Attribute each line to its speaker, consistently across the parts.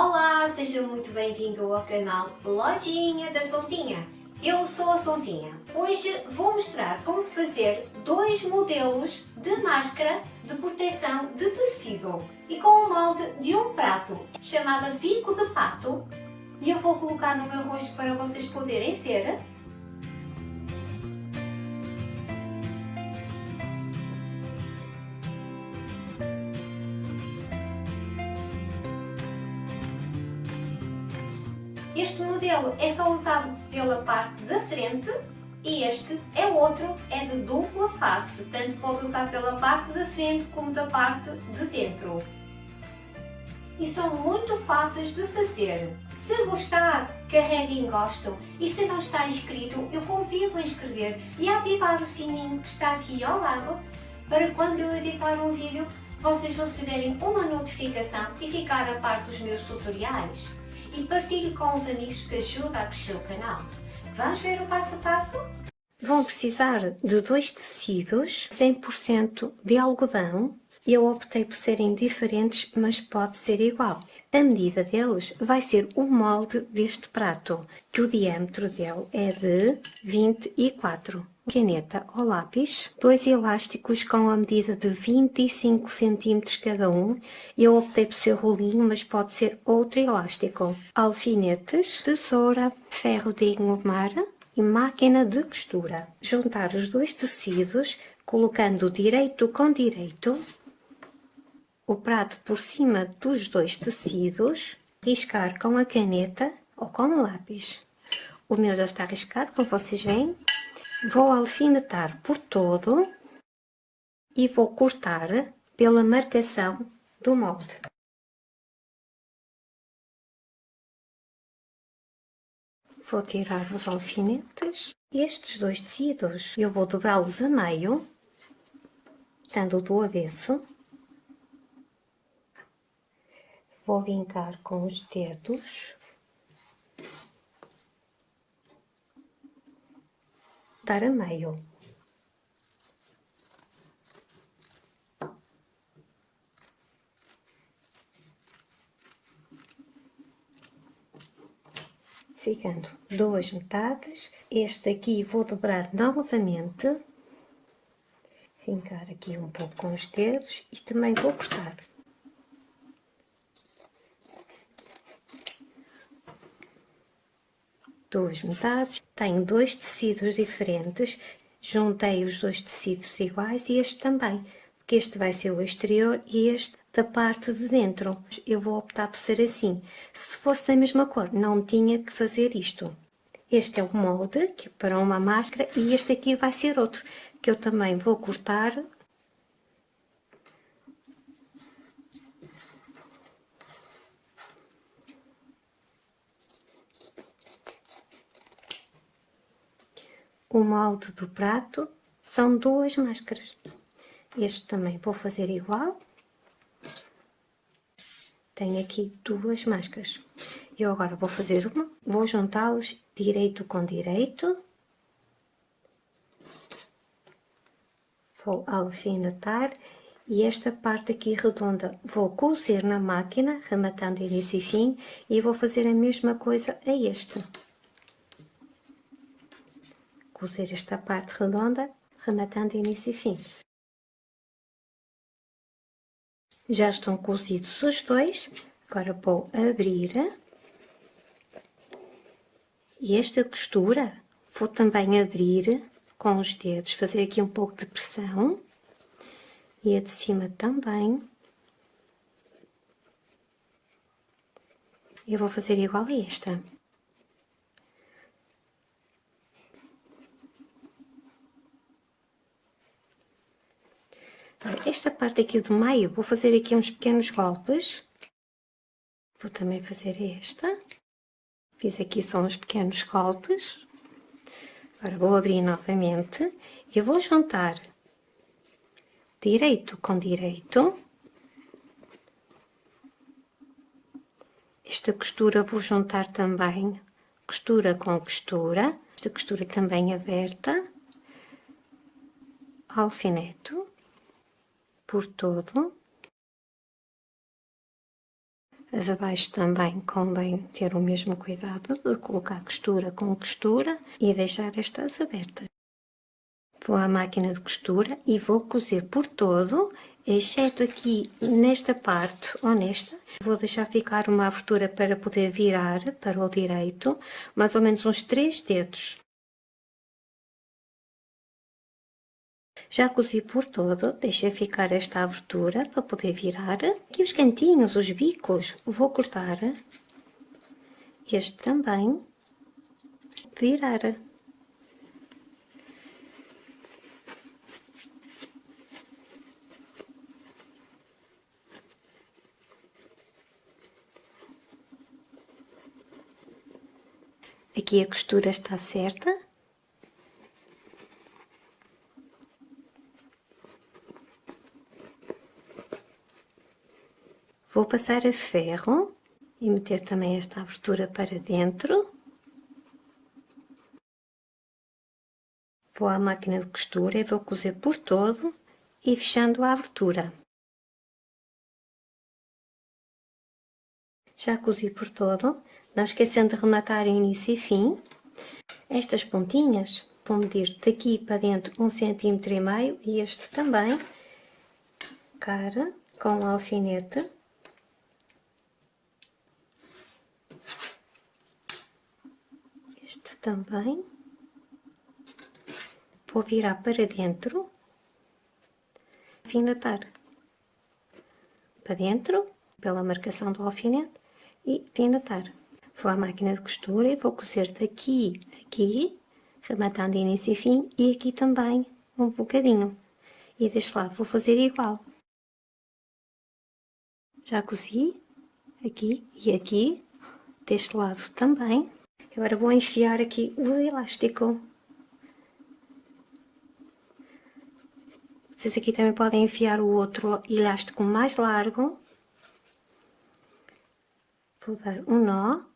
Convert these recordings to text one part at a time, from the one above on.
Speaker 1: Olá, seja muito bem-vindo ao canal Lojinha da Solzinha. Eu sou a Solzinha. Hoje vou mostrar como fazer dois modelos de máscara de proteção de tecido e com o molde de um prato chamado Vico de Pato e eu vou colocar no meu rosto para vocês poderem ver modelo é só usado pela parte da frente e este é outro, é de dupla face, tanto pode usar pela parte da frente como da parte de dentro. E são muito fáceis de fazer. Se gostar, carregue em gosto e se não está inscrito, eu convido a inscrever e a ativar o sininho que está aqui ao lado para quando eu editar um vídeo vocês receberem uma notificação e ficar a par dos meus tutoriais e partilhe com os amigos que ajuda a crescer o canal. Vamos ver o passo a passo? Vão precisar de dois tecidos, 100% de algodão. Eu optei por serem diferentes, mas pode ser igual. A medida deles vai ser o molde deste prato, que o diâmetro dele é de 24 caneta ou lápis, dois elásticos com a medida de 25 cm cada um, eu optei por ser rolinho, mas pode ser outro elástico, alfinetes, tesoura, ferro de engomar e máquina de costura. Juntar os dois tecidos, colocando direito com direito, o prato por cima dos dois tecidos, riscar com a caneta ou com o lápis. O meu já está riscado, como vocês veem. Vou alfinetar por todo e vou cortar pela marcação do molde. Vou tirar os alfinetes. Estes dois tecidos eu vou dobrá-los a meio, dando do avesso. Vou vincar com os dedos cortar a meio. Ficando duas metades, este aqui vou dobrar novamente, fincar aqui um pouco com os dedos e também vou cortar. Duas metades, tenho dois tecidos diferentes, juntei os dois tecidos iguais e este também, porque este vai ser o exterior e este da parte de dentro. Eu vou optar por ser assim. Se fosse da mesma cor, não tinha que fazer isto. Este é o molde que para uma máscara e este aqui vai ser outro, que eu também vou cortar o molde do prato são duas máscaras. Este também vou fazer igual. Tenho aqui duas máscaras. Eu agora vou fazer uma, vou juntá-los direito com direito. Vou alfinetar e esta parte aqui redonda vou cozer na máquina, rematando início e fim, e vou fazer a mesma coisa a este cozer esta parte redonda, rematando início e fim. Já estão cozidos os dois, agora vou abrir. E esta costura vou também abrir com os dedos, fazer aqui um pouco de pressão. E a de cima também. Eu vou fazer igual a esta. esta parte aqui do meio, vou fazer aqui uns pequenos golpes. Vou também fazer esta. Fiz aqui só uns pequenos golpes. Agora vou abrir novamente e vou juntar direito com direito. Esta costura vou juntar também costura com costura. Esta costura também aberta. Alfineto por todo.
Speaker 2: A de baixo também convém ter o mesmo cuidado de colocar costura com costura e deixar estas abertas. Vou à máquina de costura e vou cozer por todo, exceto aqui nesta parte ou nesta. Vou deixar ficar uma abertura para poder virar para o direito, mais ou menos uns 3 dedos. Já cozi por todo, deixei ficar esta abertura para poder virar. Aqui os cantinhos, os bicos, vou cortar. Este também. Virar. Aqui a costura está certa. Vou passar a ferro e meter também esta abertura para dentro. Vou à máquina de costura e vou cozer por todo e fechando a abertura. Já cozi por todo, não esquecendo de rematar início e fim. Estas pontinhas vou medir daqui para dentro um centímetro e meio e este também, cara, com o alfinete. Também. Vou virar para dentro. Alfinetar. Para dentro, pela marcação do alfinete. E alfinetar. Vou à máquina de costura e vou cozer daqui aqui, rematando início e fim, e aqui também um bocadinho. E deste lado vou fazer igual. Já cozi aqui e aqui, deste lado também. Agora vou enfiar aqui o elástico. Vocês aqui também podem enfiar o outro elástico mais largo. Vou dar um nó.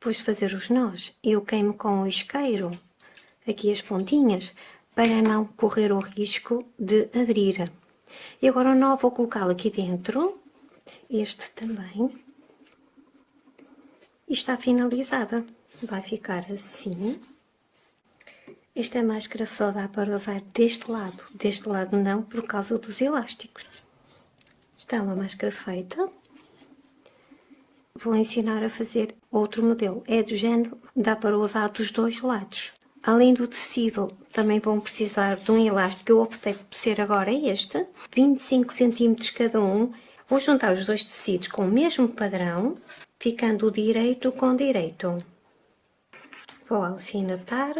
Speaker 2: Depois de fazer os nós, eu queimo com o isqueiro aqui as pontinhas para não correr o risco de abrir. E agora o nó vou colocá-lo aqui dentro, este também, e está finalizada. Vai ficar assim. Esta máscara só dá para usar deste lado, deste lado não, por causa dos elásticos. Está uma máscara feita vou ensinar a fazer outro modelo. É do género, dá para usar dos dois lados. Além do tecido, também vão precisar de um elástico, eu optei por ser agora este, 25 cm cada um. Vou juntar os dois tecidos com o mesmo padrão, ficando direito com direito. Vou alfinetar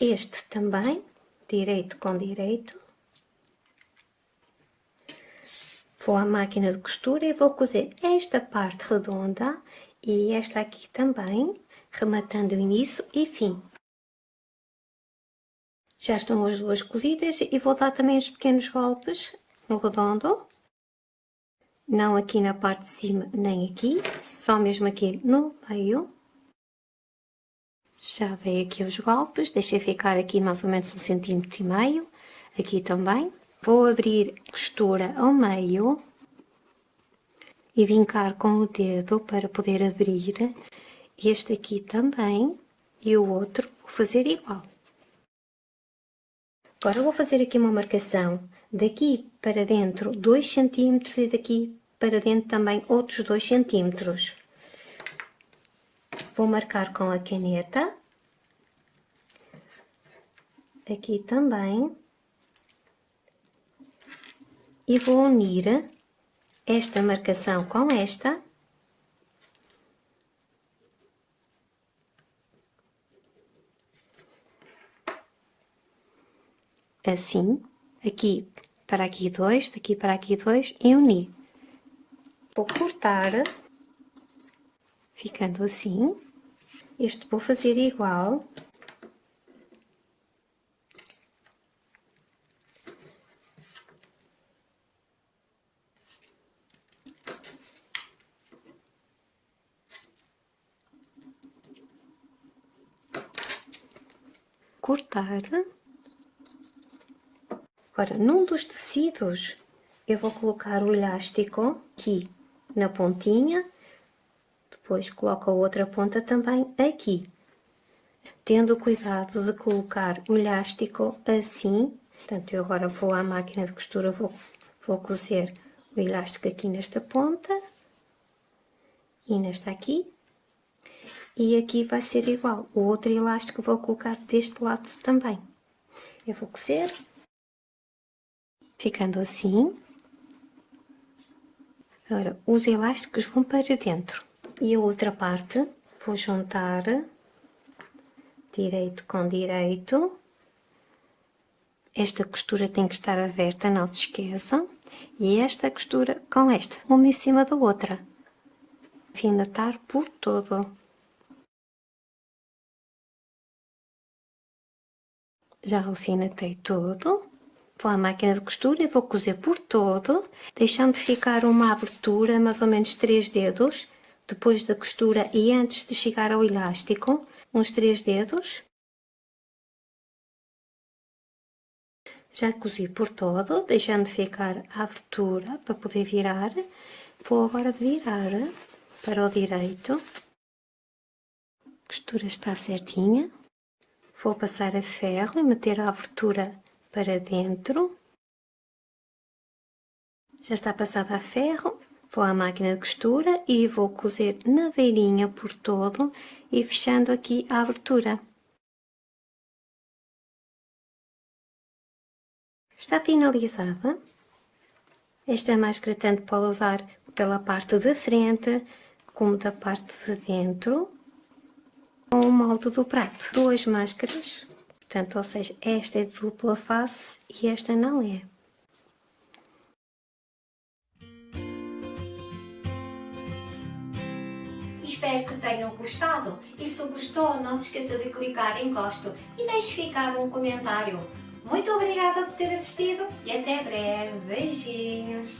Speaker 2: este também, direito com direito. Vou à máquina de costura e vou cozer esta parte redonda e esta aqui também, rematando o início e fim. Já estão as duas cozidas e vou dar também os pequenos golpes no redondo. Não aqui na parte de cima nem aqui, só mesmo aqui no meio. Já dei aqui os golpes, deixei ficar aqui mais ou menos um centímetro e meio, aqui também. Vou abrir costura ao meio e vincar com o dedo para poder abrir este aqui também e o outro vou fazer igual. Agora vou fazer aqui uma marcação daqui para dentro 2 cm e daqui para dentro também outros 2 cm. Vou marcar com a caneta. Aqui também e vou unir esta marcação com esta. Assim, aqui para aqui dois, daqui para aqui dois e unir. Vou cortar, ficando assim. Este vou fazer igual cortar. Agora, num dos tecidos, eu vou colocar o elástico aqui na pontinha, depois coloco a outra ponta também aqui. Tendo cuidado de colocar o elástico assim, portanto, eu agora vou à máquina de costura, vou, vou cozer o elástico aqui nesta ponta e nesta aqui. E aqui vai ser igual, o outro elástico vou colocar deste lado também. Eu vou cozer, ficando assim. Agora, os elásticos vão para dentro. E a outra parte, vou juntar direito com direito. Esta costura tem que estar aberta, não se esqueçam. E esta costura com esta, uma em cima da outra. Alfinetar por todo. Já alfinetei todo. Vou à máquina de costura e vou cozer por todo, deixando ficar uma abertura, mais ou menos 3 dedos, depois da costura e antes de chegar ao elástico, uns 3 dedos. Já cozi por todo, deixando ficar a abertura para poder virar. Vou agora virar para o direito. A costura está certinha. Vou passar a ferro e meter a abertura para dentro. Já está passada a ferro, vou à máquina de costura e vou cozer na beirinha por todo e fechando aqui a abertura. Está finalizada. Esta máscara tanto pode usar pela parte de frente como da parte de dentro com o molde do prato. Duas máscaras Portanto, ou seja, esta é de dupla face e esta não é.
Speaker 1: Espero que tenham gostado e se gostou não se esqueça de clicar em gosto e deixe ficar um comentário. Muito obrigada por ter assistido e até breve. Beijinhos!